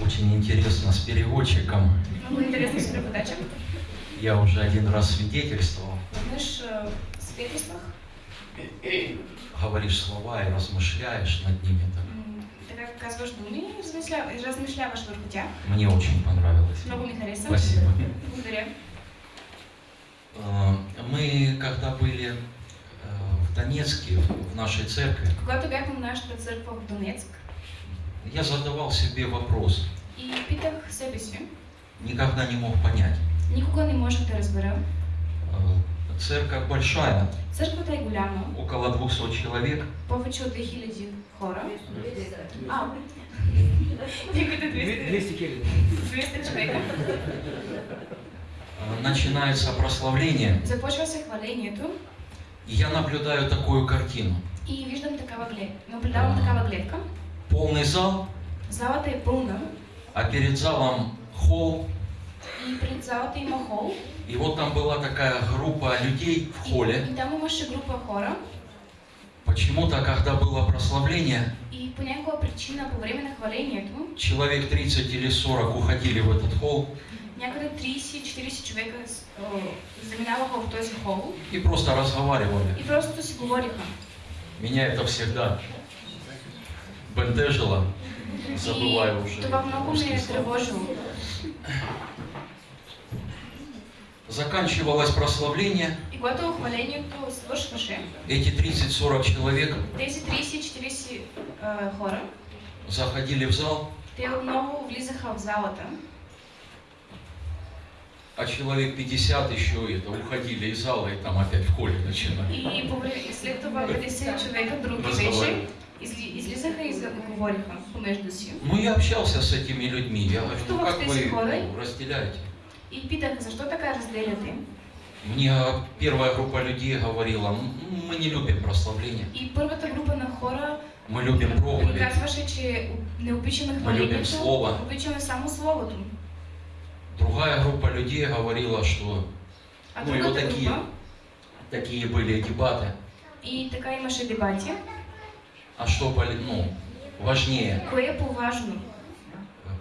Очень интересно с переводчиком. Много интересных с преподачем. Я уже один раз свидетельствовал. Знаешь, э, в свидетельствах Говоришь слова и размышляешь над ними. так. ты как и размишля- и размишляваш върху тях. Мне очень понравилось. Много. Спасибо. Благодаря. Э, Мы, когда были э, в Донецке, в нашей церкви, Когато бяхме в нашата църква в Донецк я задавал себе вопрос. и питах себе си, Никогда не мог понять. никога не можех да разбера. Э, Церковь большая, Църквата е голяма, около 200 человек. повече от 2000 хора. А, някъде 200, 200 хиляди. 200 човека. Э, Начинается прославление, Започва се хвалението и я наблюдаю такую картину. и виждам такава глед. Наблюдавам такава гледка. Полный зал, Залата е пълна а перед залом холл. и пред залата има хол. И вот там была такая группа людей в И, холле. и там имаше група хора. Почему-то, когда было прославление, И по някаква причина по време на хвалението, человек 30 или 40 уходили в этот холл някъде 30-40 човека с- о, заминаваха в този хол и просто разговаривали. и просто си говориха. Меня это всегда бентежило. Забываю уже това много ме русские е слова. тревожило. Заканчивалось прославление. И когато хвалението свършваше, Эти 30-40 человек тези 30-40 а, хора, заходили в зал, те отново влизаха в залата, а человек 50 еще это уходили из зала и там опять в холле начинали. и, и след това 50 човека други вече Разговаривали. изли, излизаха и говориха. Ну, я общался с этими людьми. Я говорю, Что ну как вы ну, разделяете? И питаха, защо така разделяте? Мне первая группа людей говорила, «М, мы не любим прославление, И първата група на хора мы любим проповедь. обичаме любим слово. само Словото. Другая группа людей говорила, что А Ну и вот такие. група, такие были дебаты. и така имаше дебати, А что ну, важнее, кое по-важно?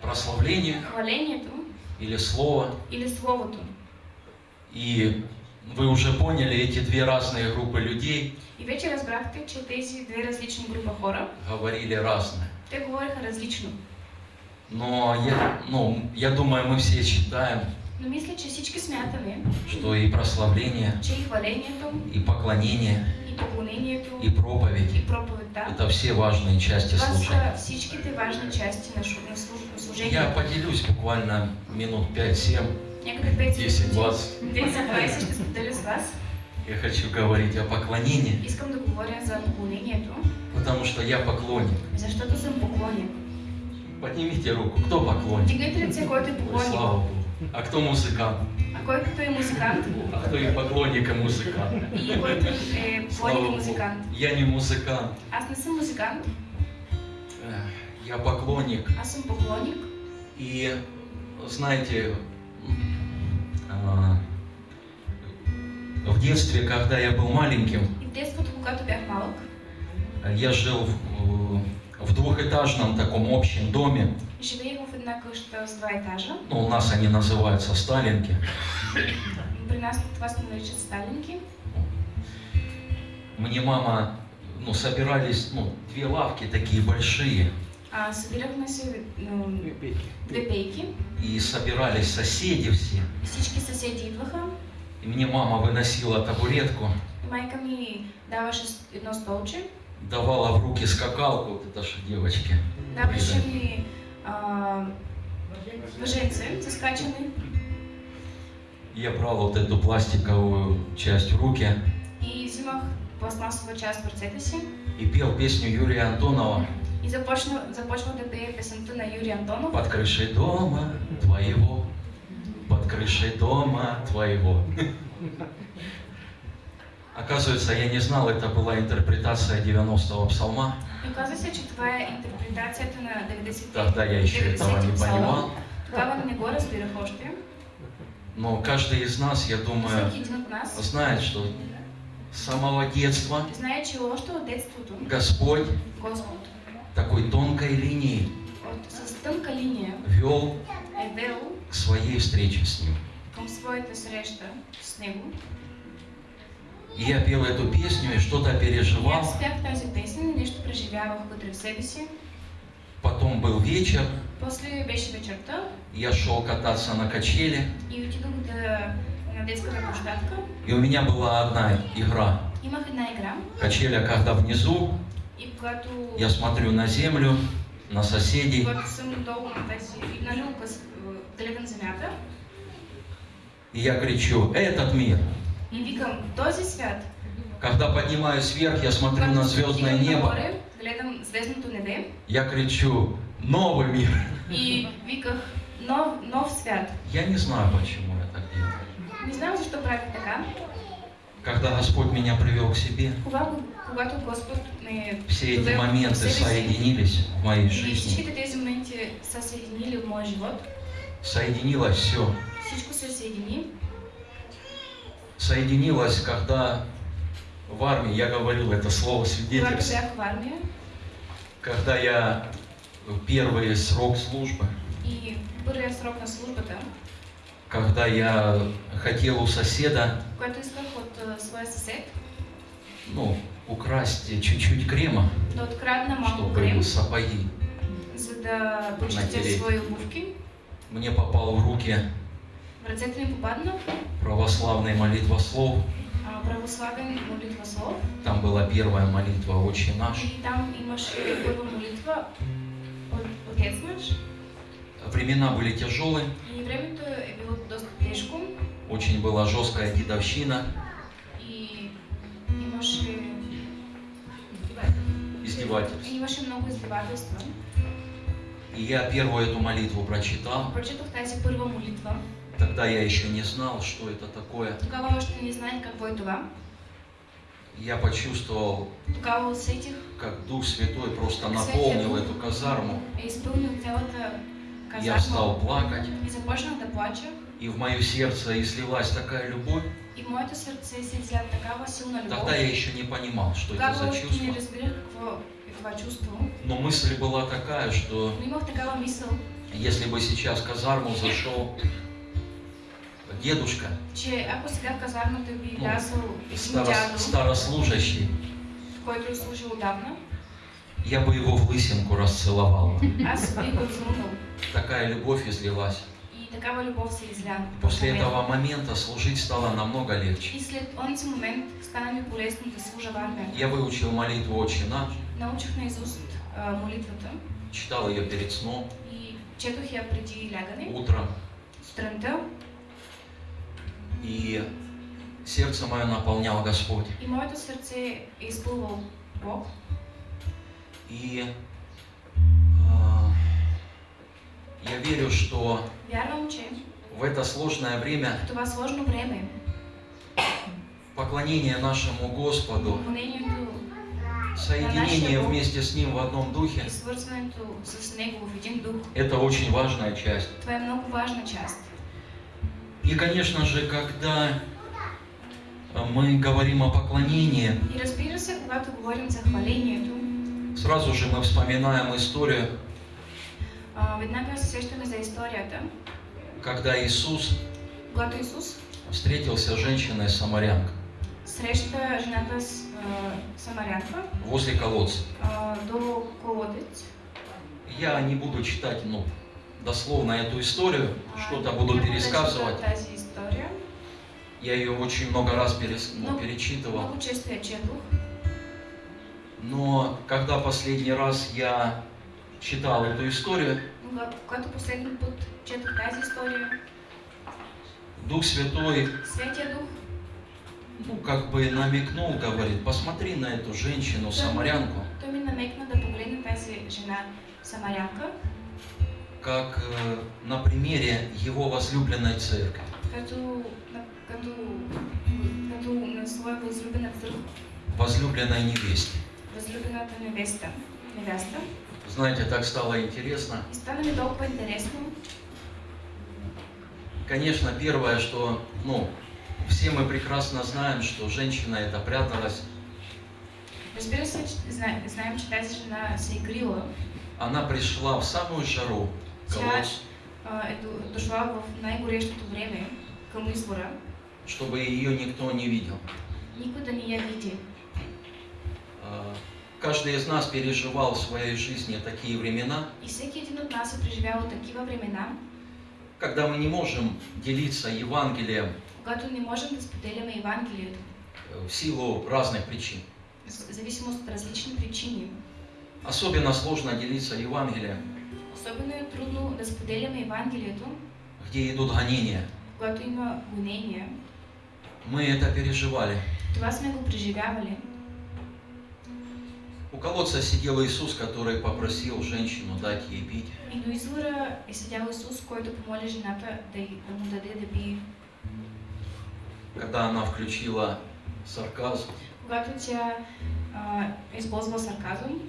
прославление Хвалението или слово? или Словото? И вы уже поняли, эти две разные группы людей И вече разбрахте, че тези две различни група хора, говорили разное. те говориха различно. Но я, ну, я думаю, мы все считаем, Но мисля, че всички смятаме, что и прославление, че и хвалението, и поклонение, и поклонението, и проповедь проповедта, Это все важные части служения. важни части на, шу- на служ- на Я поделюсь буквально минут 5-7. Някъде 5 10, 20. 10-20 ще споделя с вас. Я хочу говорить о поклонении, Искам да говоря за поклонението, потому что я поклонник. защото съм поклонник. Поднимите руку, кто поклонник? Дигнете ръце, който е Ой, поклонник. слава Богу. А кто музыкант? А кой като е музикант А кто и поклонник, и музыкант? и е Слава поклонник и Богу. музикант. Я не музыкант. Аз не съм музикант, Эх, Я поклонник. аз съм поклонник. И знаете, а, в детстве, когда я был маленьким, И в детството, когато бях малък, я жил в, в двухэтажном таком общем доме. живеех една къща с два етажа. Ну, у нас они называются Сталинки. При нас това се наричат сталинки. Мне мама, ну, собирались, ну, две лавки такие большие, А, се м, две пейки и собирались соседи все. и всички съседи идваха. И мне мама выносила табуретку, И майка ми даваше едно столче, давала в руки скакалку, вот это же девочки. даваше ми а, въженце за скачане Я брал вот эту пластиковую часть в руки и взимах пластмасова част в ръцете си и пел песню Юрия Антонова и започна, започвах да пея на Юрий Антонов. «Под крышей дома твоего, под крышей дома твоего». Оказывается, я не знал, это была интерпретация 90-го псалма. И оказва се, че това е интерпретацията на 90 Тогда я еще этого не понимал. Тогава не го разбирах още. Но каждый из нас, я думаю, знает, что с самого детства знае, че още от детството Господь Господ такой тонкой линией линия вел к своей встрече с Ним. с него. И я пел эту песню и что-то переживал. спях тази песен и нещо преживявах вътре в себе си. Потом был вечер, После беше вечерта я шел кататься на качели, и отидох да, на детската площадка. и у меня была одна игра. Имах една игра Качеля, когда внизу, и когато, я смотрю на землю, на соседей, когато съм долу на тази, на люлка, с- гледам земята и я кричу, этот мир. Когда поднимаюсь вверх, я смотрю на звездное небо, я кричу, новый мир. и виках, нов, нов свят. Я не знаю, почему я так делаю. Не знам защо правих така. Когда Господь меня привел к себе, все эти моменты соединились в моей жизни. всичките тези Соединилось, когда в армии, я говорил это слово свидетельство, когда я первый срок службы, и първия срок на службата, когда я хотел у соседа, съсед ну, украсть чуть-чуть крема, да чтобы крем, сапоги. да Натереть. Мне попал в руки В ръцете ми попадна православный молитвослов. а, православен молитва слов Там была первая молитва «Отче наш». и там имаше първа молитва от Отец наш. Времена были тяжелые, И времето е било доста тежко очень была жесткая дедовщина, и имаше, издевательств. имаше много издевателства. И я первую эту молитву прочитал. Прочетох тази първа молитва. Тогда я еще не знал, что это такое. Тогава още не знаех какво е това. Я почувствовал, Тогава усетих, как Дух Святой просто наполнил эту казарму. е изпълнил цялата Я казарма стал плакать, и започнах да плача. и в мое сердце излилась такая любовь. И в моето сърце се изля такава силна любов. Тогда я еще не понимал, что это за чувство. не разбирах какво това чувство. Но мысль была такая, что Но имах такава мисъл, если бы сейчас в казарму зашел дедушка, би Ну, влязъл един старо- дядо, старослужащий, който е служил отдавна, я бы его в лысинку расцеловал. целунал. Такая любовь излилась. И такава любов се изля. После этого момента служить стало намного легче. И след онзи момент стана ми полезно да служа в армията. Я выучил молитву «Отче наш», Научих наизуст а, молитвата читал ее перед сном, и четох я преди лягане, утром, сутринта, и сердце мое наполнял Господь. и моето сърце е изпълвал Бог. И а, я верю, что Вярвам, че в это сложное время това сложно време поклонение нашему Господу, соединение вместе с Ним в одном духе, это очень важная часть. И, конечно же, когда а, мы говорим о поклонении, И разбира се, когато говорим за хвалението, сразу же мы вспоминаем историю, а, когда Иисус когато Исус встретился с женщиной-самарянкой среща жената с а, самарянка возле колодца. а, до колодец. Я не буду читать, ну, дословно эту историю, что-то буду пересказывать. Я ее очень много раз перес- ну, Но- перечитывал. Но когда последний раз я читал эту историю, история, Дух Святой, ну, как бы намекнул, говорит, посмотри на эту женщину, самарянку, как э, на примере его возлюбленной церкви. возлюбленной невесте. възлюбената невеста, невеста. Знаете, так стало интересно. И стана ми толкова интересно. Конечно, первое, что, ну, все мы прекрасно знаем, что женщина это пряталась, Разбира се, знаем, че тази жена се. Она пришла в самую жару, к Тя колодцу, а, до- дошла в най-горещото време към извора, чтобы ее никто не видел. никой да не я види. А, Каждый из нас переживал в своей жизни такие времена, И всеки един от нас е преживявал такива времена, когда мы не можем делиться Евангелием когато не можем да споделяме Евангелието, э, в силу разных причин. в зависимост от различни причини. Особенно сложно делиться Евангелием, Особено е трудно да споделяме Евангелието, где идут гонения. когато има гонения. Мы это переживали. Това сме го преживявали. У колодца сидел Иисус, который попросил женщину дать ей пить. И до извора е седял Исус, който помоли жената да, да му даде да пие. Когда она включила сарказм, Когато тя а, използва сарказъм,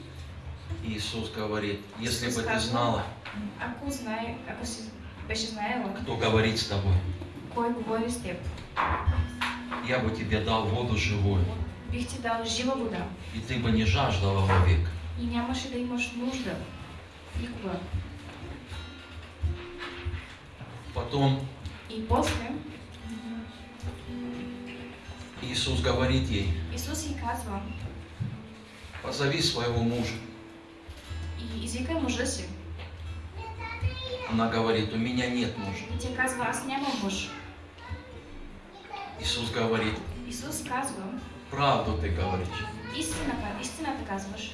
Иисус говорит, если бы ты знала, беше знаела кто говорит с тобой, я бы тебе дал воду живую, и ты бы не жаждала вовек. Потом И после? Иисус говорит ей, Исус й казва позови своего мужа. Она говорит, у меня нет мужа. Мъж. Иисус говорит, Исус казва, правду ты говоришь. истината, истината казваш,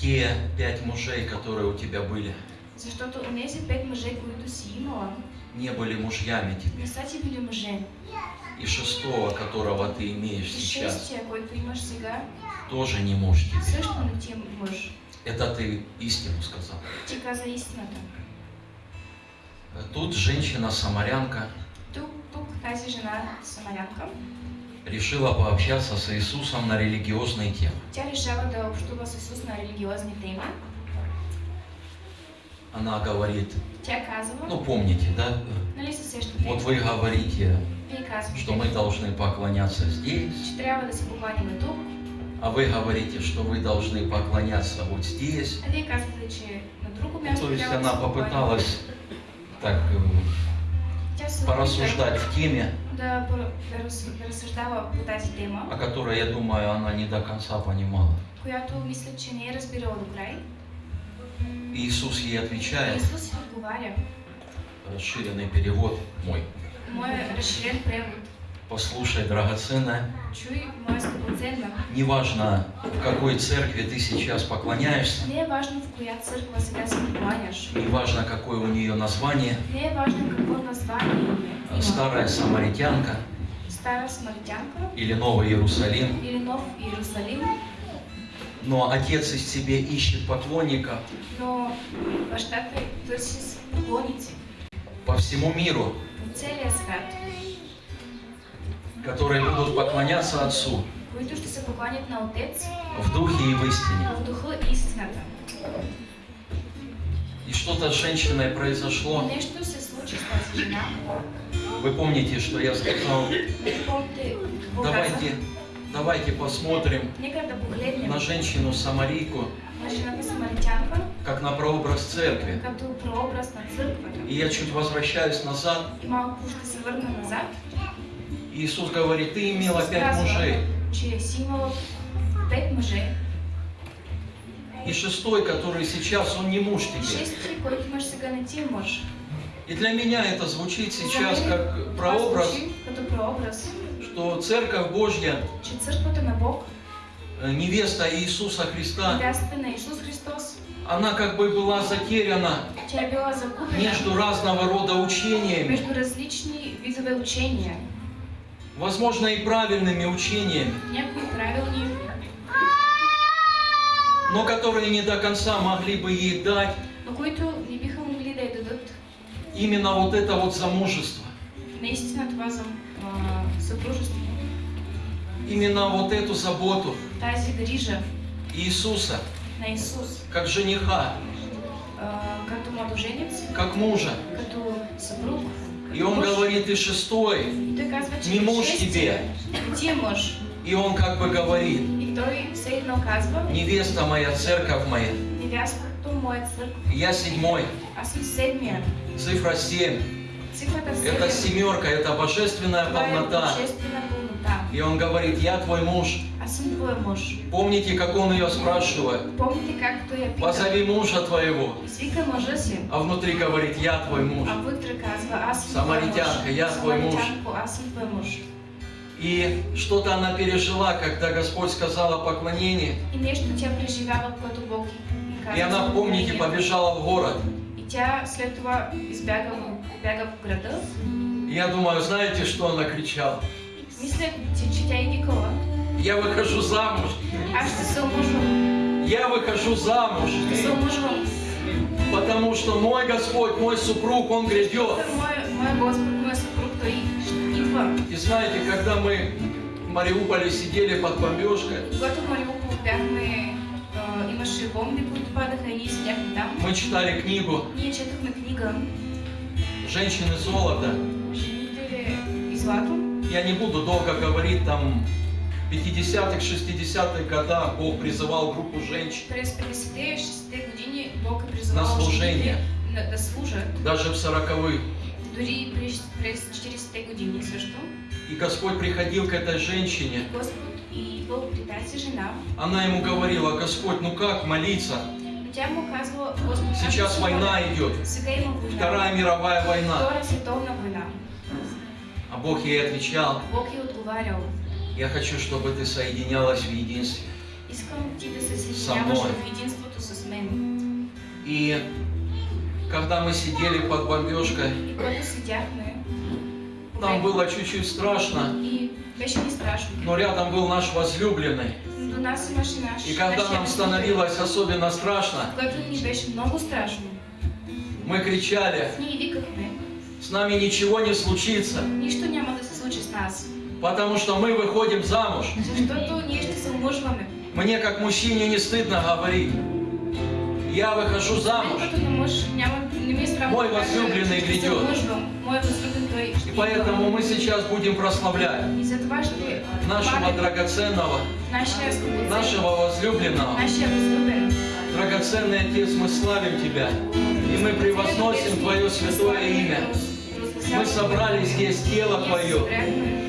Те пять мужей, которые у тебя были, защото онези пет мъже, които си имала, не были мужьями тебе. не са ти били мъже. И шестого, которого ты имеешь И сейчас, шестия, който имаш сега, тоже не муж тебе. също не ти е мъж. Это ты истину сказал. Истината. Тут женщина-самарянка решила пообщаться с Иисусом на религиозные темы. Она говорит, ну помните, да? Вот вы говорите, что мы должны поклоняться здесь, а вы говорите, что вы должны поклоняться вот здесь. място То есть она попыталась так э, порассуждать в теме, о которой, я думаю, она не до конца понимала. Иисус ей отвечает, расширенный перевод мой. Моя разширен превод. Послушай, драгоценная, неважно, в какой церкви ты сейчас поклоняешься, Не важно в коя църква сега се покланяш. неважно, какое у нее название, Не е важно какво название има. старая самаритянка. Стара самаритянка. Или Новый Иерусалим, или Нов Иерусалим, но Отец из тебе ищет поклонников но поклонници по всему миру, по целия свят, которые будут поклоняться Отцу които ще се покланят на Отец в духе и в истине. в духа и истината. И что-то с женщиной произошло. Нещо се случи с тази жена. Вы помните, что я сказал, помните давайте, давайте посмотрим да на жената самаритянка как на прообраз церкви. като прообраз на църквата. И я чуть возвращаюсь назад. И малко ще се върна назад. Иисус говорит, ты имела пять мужей. И шестой, который сейчас, он не муж тебе. И для меня это звучит сейчас как прообраз, что Церковь Божья, э, невеста Иисуса Христа, она как бы была затеряна между разного рода учениями, между различни видове учения. Возможно и правильными учениями, но которые не до конца могли бы ей дать именно вот это вот замужество, за а, именно вот эту заботу Иисуса, как жениха, а, как мужа. И он говорит, и шестой, не муж тебе. не ти е мъж. И он как бы говорит, невеста моя, церковь моя, я седьмой, седмия. цифра семь. Это семерка, это божественная полнота. И он говорит, я твой муж. Съм твой мъж. Помните, как он ее спрашивает? Помните как я пита? Позови мужа твоего. А внутри говорит, я твой муж. А вътре казва, аз съм твой Самаритянка, я твой муж. Съм твой мъж. И что-то она пережила, когда Господь сказал о поклонении. И нещо тя преживява, което Бог. И она, помните, побежала в город. И тя след това избяга, бяга в. И я думаю, знаете, что она кричала? Мисля, че, че тя е викала. Я выхожу замуж. Аз ще се омъжвам. Я выхожу замуж. Ще се омъжвам. Потому что мой Господь, мой супруг, Он грядет. Моя, моя Господ, моя съпруг, той ще идва. И знаете, когда мы в Мариуполе сидели под бомбежкой, Когато в Мариупол бяхме, а, имаше бомби, които падаха и ние седяхме там. мы читали книгу Ние четохме книга «Женщины золота». Жените и злато. Я не буду долго говорить, там в 50-х, 60-х годах Бог призывал группу женщин, През 50-те и 60-те години Бог е призовал На служение. служат. даже в 40-х. Дори през, през 40-те години също. И Господь приходил к этой женщине, она ему говорила, Господь, ну как молиться? Сейчас война идет. Вторая мировая война. Бог ей отвечал, Бог е отговарял. я хочу, чтобы ты соединялась в единстве. Искам ти да се Со съединяваш мной. в единството с мен. И когда мы сидели под бомбежкой, И там было чуть-чуть страшно, и беше ни страшно. но рядом был наш возлюбленный. До нас имаше наш... И когда нам становилось особенно страшно, Когато ни беше много страшно, мы кричали, ние викахме, с нами ничего не случится, нас. потому что мы выходим замуж. Мне как мужчине не стыдно говорить. Я выхожу замуж. Мой возлюбленный грядет. И поэтому мы сейчас будем прославлять нашего драгоценного, нашего возлюбленного. Драгоценный Отец, мы славим Тебя. И мы превозносим Твое святое имя. Мы собрали здесь тело Твое,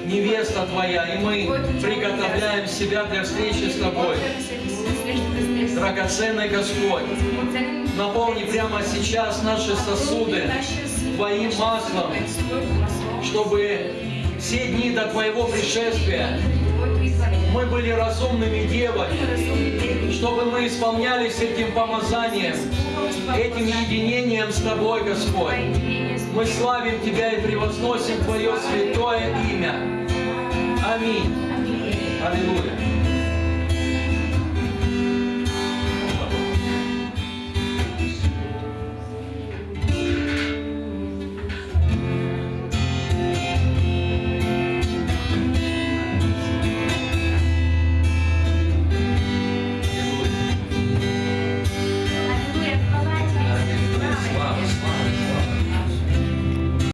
невеста Твоя, и мы приготовляем себя для встречи с Тобой. Драгоценный Господь, наполни прямо сейчас наши сосуды Твоим маслом, чтобы все дни до Твоего пришествия мы были разумными девами, чтобы мы исполнялись этим помазанием, этим единением с Тобой, Господь. Мы славим Тебя и превозносим Твое святое имя. Аминь. Аллилуйя.